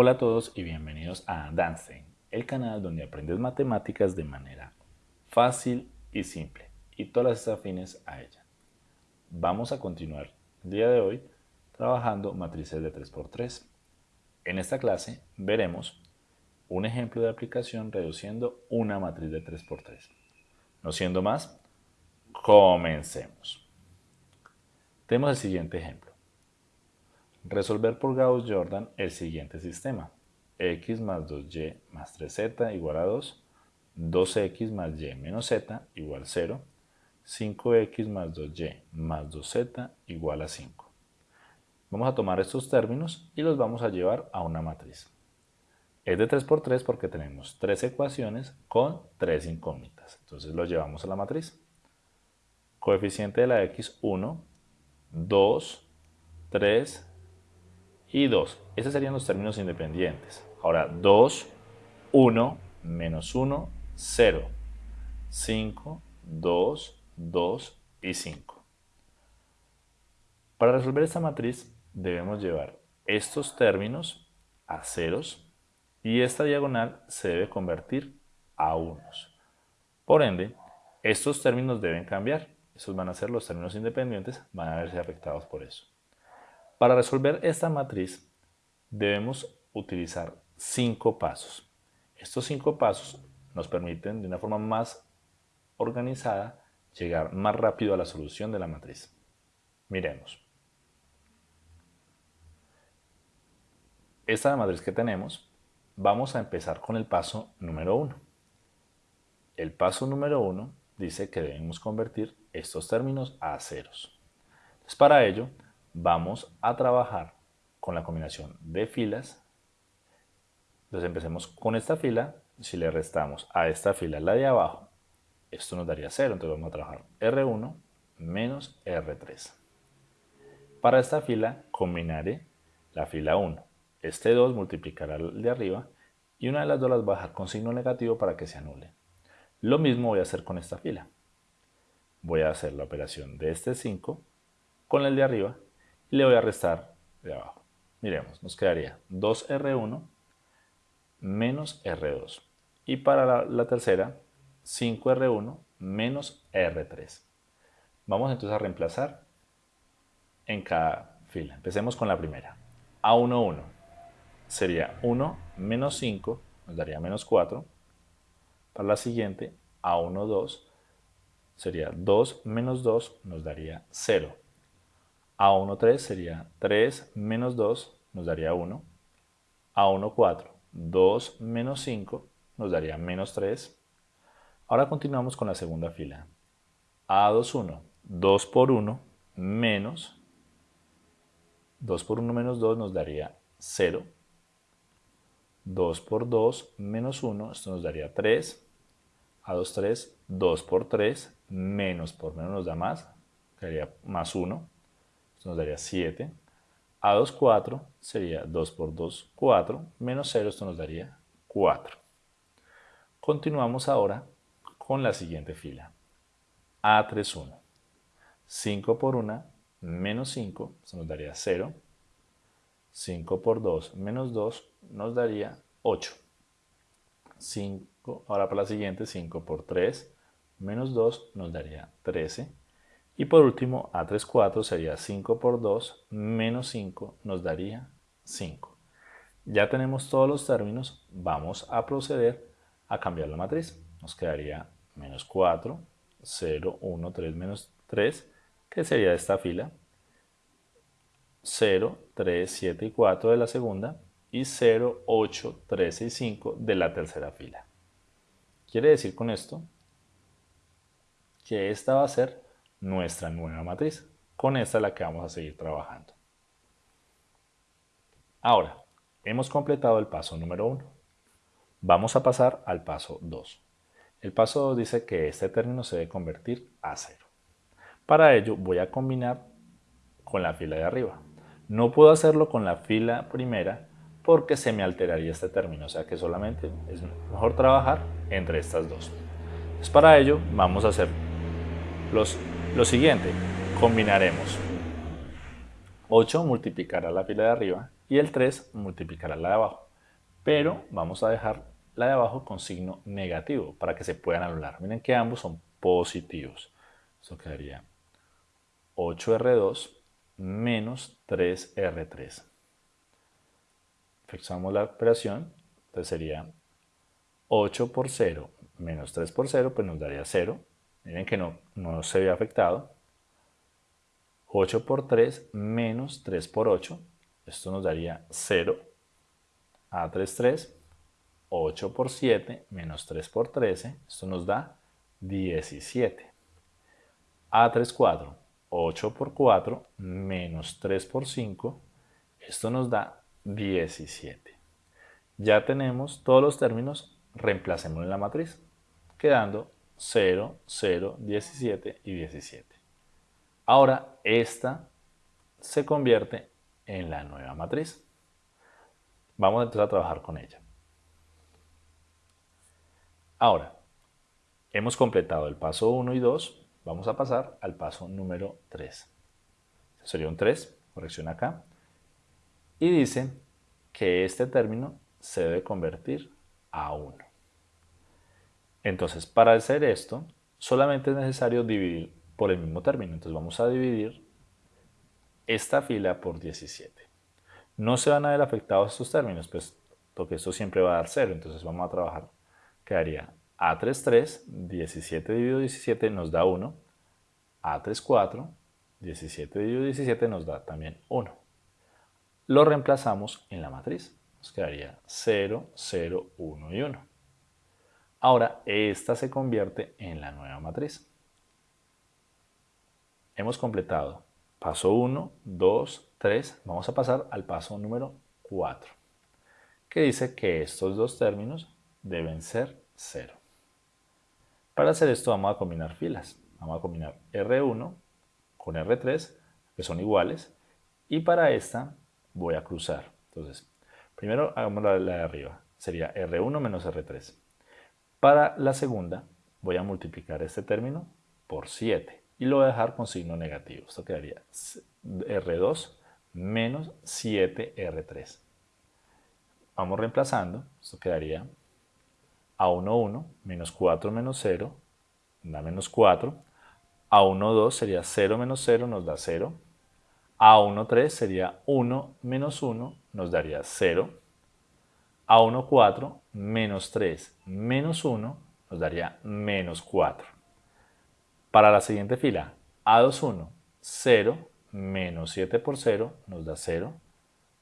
Hola a todos y bienvenidos a Danstein, el canal donde aprendes matemáticas de manera fácil y simple y todas las afines a ella. Vamos a continuar el día de hoy trabajando matrices de 3x3. En esta clase veremos un ejemplo de aplicación reduciendo una matriz de 3x3. No siendo más, comencemos. Tenemos el siguiente ejemplo. Resolver por Gauss-Jordan el siguiente sistema. x más 2y más 3z igual a 2, 2x más y menos z igual a 0, 5x más 2y más 2z igual a 5. Vamos a tomar estos términos y los vamos a llevar a una matriz. Es de 3 por 3 porque tenemos tres ecuaciones con tres incógnitas. Entonces lo llevamos a la matriz. Coeficiente de la x 1, 2, 3 y 2. Esos serían los términos independientes. Ahora 2, 1, menos 1, 0. 5, 2, 2 y 5. Para resolver esta matriz debemos llevar estos términos a ceros y esta diagonal se debe convertir a unos. Por ende, estos términos deben cambiar. Esos van a ser los términos independientes, van a verse afectados por eso. Para resolver esta matriz debemos utilizar cinco pasos. Estos cinco pasos nos permiten de una forma más organizada llegar más rápido a la solución de la matriz. Miremos. Esta matriz que tenemos, vamos a empezar con el paso número 1. El paso número 1 dice que debemos convertir estos términos a ceros. Entonces, para ello, vamos a trabajar con la combinación de filas. Entonces empecemos con esta fila. Si le restamos a esta fila la de abajo, esto nos daría 0. Entonces vamos a trabajar R1 menos R3. Para esta fila combinaré la fila 1. Este 2 multiplicará el de arriba y una de las dos las bajar con signo negativo para que se anule. Lo mismo voy a hacer con esta fila. Voy a hacer la operación de este 5 con el de arriba le voy a restar de abajo. Miremos, nos quedaría 2R1 menos R2. Y para la, tercera, 5R1 menos R3. Vamos entonces a reemplazar en cada fila. Empecemos con la primera. A1, 1 sería 1 menos 5, nos daría menos 4. Para la siguiente, A1, 2 sería 2 menos 2, nos daría 0. A1, 3 sería 3 menos 2 nos daría 1. A1, 4. 2 menos 5 nos daría menos 3. Ahora continuamos con la segunda fila. A2, 1. 2 por 1 menos 2 por 1 menos 2 nos daría 0. 2 por 2 menos 1, esto nos daría 3. A2, 3. 2 por 3 menos por menos nos da más, quedaría más 1 esto nos daría 7. A2, 4 sería 2 por 2, 4, menos 0, esto nos daría 4. Continuamos ahora con la siguiente fila. A3, 1. 5 por 1, menos 5, esto nos daría 0. 5 por 2, menos 2, nos daría 8. 5, ahora para la siguiente, 5 por 3, menos 2, nos daría 13. Y por último, A3, 4 sería 5 por 2 menos 5 nos daría 5. Ya tenemos todos los términos, vamos a proceder a cambiar la matriz. Nos quedaría menos 4, 0, 1, 3, menos 3, que sería esta fila. 0, 3, 7 y 4 de la segunda y 0, 8, 13 y 5 de la tercera fila. Quiere decir con esto que esta va a ser nuestra nueva matriz. Con esta es la que vamos a seguir trabajando. Ahora, hemos completado el paso número 1. Vamos a pasar al paso 2. El paso 2 dice que este término se debe convertir a 0. Para ello voy a combinar con la fila de arriba. No puedo hacerlo con la fila primera porque se me alteraría este término, o sea que solamente es mejor trabajar entre estas dos. Para ello vamos a hacer los lo siguiente, combinaremos 8 multiplicará la fila de arriba y el 3 multiplicará la de abajo. pero vamos a dejar la de abajo con signo negativo para que se puedan anular. Miren que ambos son positivos. Esto quedaría 8R2 menos 3R3. Efectuamos la operación, entonces sería 8 por 0 menos 3 por 0, pues nos daría 0. Miren que no, no se ve afectado. 8 por 3 menos 3 por 8, esto nos daría 0. A3, 3. 8 por 7 menos 3 por 13, esto nos da 17. A3, 4. 8 por 4 menos 3 por 5, esto nos da 17. Ya tenemos todos los términos, reemplacemos en la matriz, quedando 0, 0, 17 y 17. Ahora esta se convierte en la nueva matriz. Vamos entonces a trabajar con ella. Ahora, hemos completado el paso 1 y 2, vamos a pasar al paso número 3. Sería un 3, corrección acá, y dice que este término se debe convertir a 1. Entonces, para hacer esto, solamente es necesario dividir por el mismo término. Entonces vamos a dividir esta fila por 17. No se van a ver afectados estos términos, pues porque esto siempre va a dar 0. Entonces vamos a trabajar, quedaría A3, 3, 17 dividido 17 nos da 1. A3, 4, 17 dividido 17 nos da también 1. Lo reemplazamos en la matriz. Nos quedaría 0, 0, 1 y 1. Ahora, esta se convierte en la nueva matriz hemos completado paso 1, 2, 3. Vamos a pasar al paso número 4, que dice que estos dos términos deben ser 0. Para hacer esto vamos a combinar filas. Vamos a combinar R1 con R3, que son iguales, y para esta voy a cruzar. Entonces, primero hagamos la, de arriba. Sería R1 menos R3. Para la segunda voy a multiplicar este término por 7 y lo voy a dejar con signo negativo. Esto quedaría R2 menos 7R3. Vamos reemplazando. Esto quedaría A1, 1 menos 4 menos 0 da menos 4. A1, 2 sería 0 menos 0 nos da 0. A1, 3 sería 1 menos 1 nos daría 0. A1, 4 menos 3 menos 1 nos daría menos 4. Para la siguiente fila, A21, 0 menos 7 por 0 nos da 0.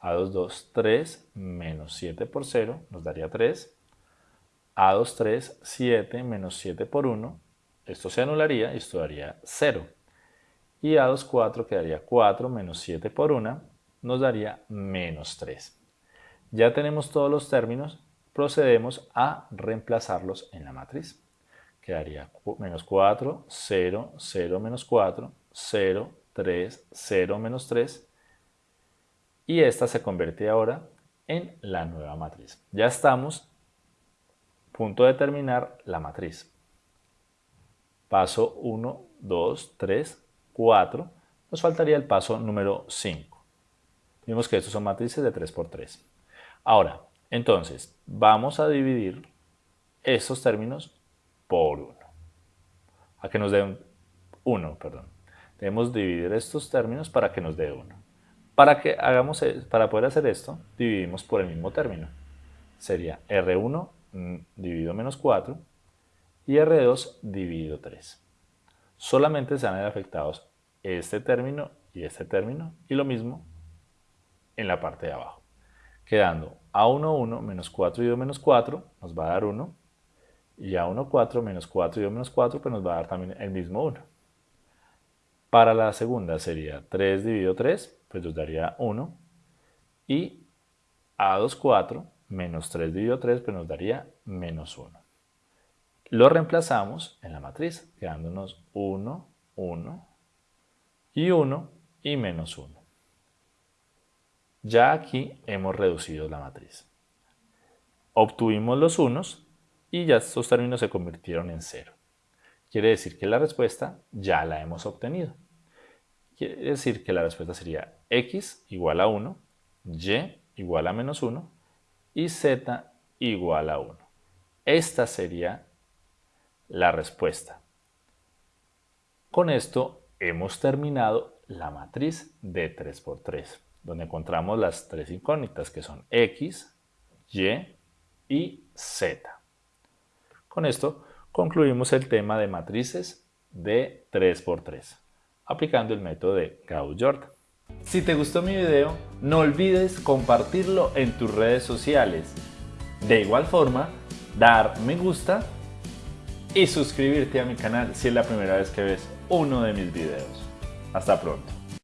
A22, 3 menos 7 por 0 nos daría 3. A23, 7 menos 7 por 1, esto se anularía y esto daría 0. Y A24 quedaría 4 menos 7 por 1 nos daría menos 3. Ya tenemos todos los términos, procedemos a reemplazarlos en la matriz quedaría menos 4, 0, 0, menos 4, 0, 3, 0, menos 3. Y esta se convierte ahora en la nueva matriz. Ya estamos, punto de terminar la matriz. Paso 1, 2, 3, 4. Nos faltaría el paso número 5. Vimos que estos son matrices de 3 por 3. Ahora, entonces, vamos a dividir estos términos por 1. A que nos dé 1, perdón. Debemos dividir estos términos para que nos dé 1. Para, que hagamos, e, para poder hacer esto, dividimos por el mismo término. Sería R1 mm, dividido menos 4 y R2 dividido 3. Solamente se van a ver afectados este término y este término y lo mismo en la parte de abajo. Quedando A1, 1 menos 4 dividido menos 4 nos va a dar 1 y a 1, 4 menos 4 y 2 menos 4 pues nos va a dar también el mismo 1. Para la segunda sería 3 dividido 3, pues nos daría 1. Y A2, 4 menos 3 dividido 3 pues nos daría menos 1. Lo reemplazamos en la matriz, quedándonos 1, 1 y 1 y menos 1. Ya aquí hemos reducido la matriz. Obtuvimos los unos y ya estos términos se convirtieron en cero. Quiere decir que la respuesta ya la hemos obtenido. Quiere decir que la respuesta sería x igual a 1, y igual a menos 1 y z igual a 1. Esta sería la respuesta. Con esto hemos terminado la matriz de 3x3, donde encontramos las tres incógnitas que son x, y y z. Con esto concluimos el tema de matrices de 3x3, aplicando el método de Gauss-Jordan. Si te gustó mi video, no olvides compartirlo en tus redes sociales. De igual forma, dar me gusta y suscribirte a mi canal si es la primera vez que ves uno de mis videos. Hasta pronto.